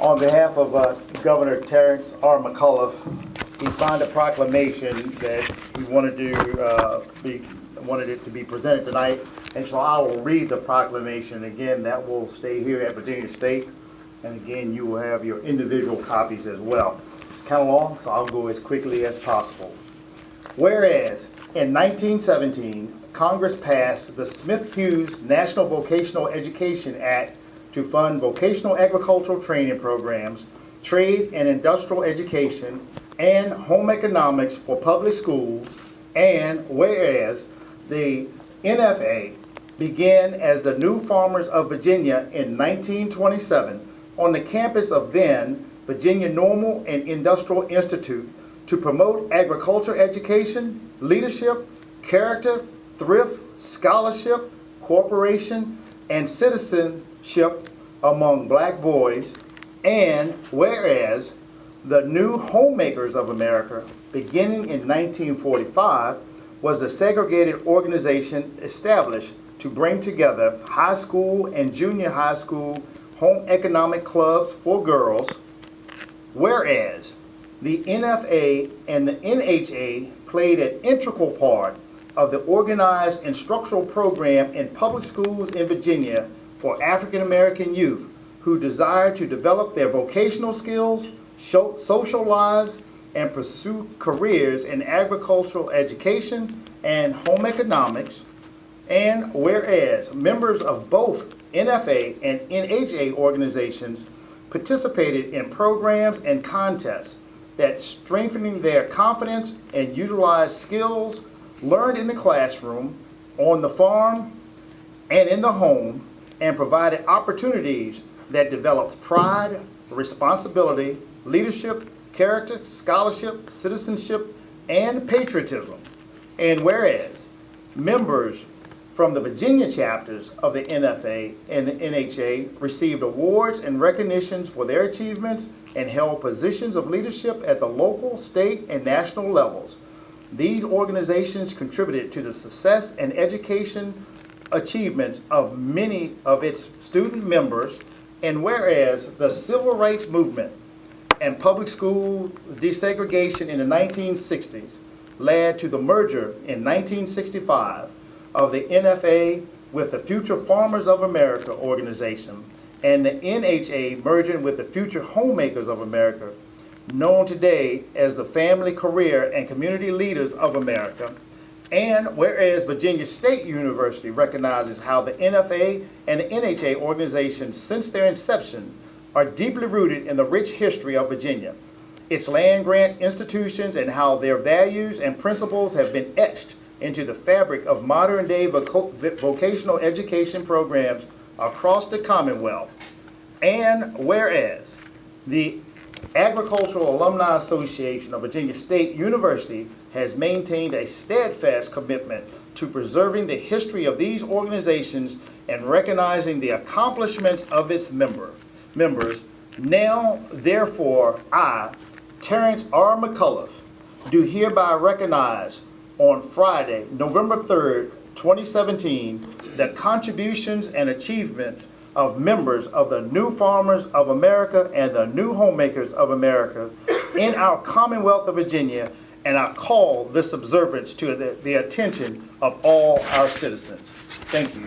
On behalf of uh, Governor Terence R. McAuliffe, he signed a proclamation that he wanted to uh, be, wanted it to be presented tonight. And so I will read the proclamation. Again, that will stay here at Virginia State. And again, you will have your individual copies as well. It's kind of long, so I'll go as quickly as possible. Whereas, in 1917, Congress passed the Smith-Hughes National Vocational Education Act to fund vocational agricultural training programs, trade and industrial education, and home economics for public schools, and whereas the NFA began as the New Farmers of Virginia in 1927 on the campus of then Virginia Normal and Industrial Institute to promote agriculture education, leadership, character, thrift, scholarship, cooperation, and citizenship among black boys. And whereas the new homemakers of America, beginning in 1945, was a segregated organization established to bring together high school and junior high school home economic clubs for girls, whereas the NFA and the NHA played an integral part of the organized instructional program in public schools in Virginia for African American youth who desire to develop their vocational skills, social lives, and pursue careers in agricultural education and home economics. And whereas members of both NFA and NHA organizations participated in programs and contests that strengthening their confidence and utilize skills learned in the classroom, on the farm, and in the home, and provided opportunities that developed pride, responsibility, leadership, character, scholarship, citizenship, and patriotism. And whereas members from the Virginia chapters of the NFA and the NHA received awards and recognitions for their achievements and held positions of leadership at the local, state, and national levels. These organizations contributed to the success and education achievements of many of its student members, and whereas the civil rights movement and public school desegregation in the 1960s led to the merger in 1965 of the NFA with the Future Farmers of America organization and the NHA merging with the Future Homemakers of America, known today as the Family Career and Community Leaders of America, and whereas Virginia State University recognizes how the NFA and the NHA organizations since their inception are deeply rooted in the rich history of Virginia, its land-grant institutions and how their values and principles have been etched into the fabric of modern-day voc vocational education programs across the Commonwealth. And whereas the Agricultural Alumni Association of Virginia State University has maintained a steadfast commitment to preserving the history of these organizations and recognizing the accomplishments of its member, members, now, therefore, I, Terence R. McAuliffe, do hereby recognize on Friday, November 3rd, 2017, the contributions and achievements of members of the New Farmers of America and the New Homemakers of America in our Commonwealth of Virginia, and I call this observance to the, the attention of all our citizens. Thank you.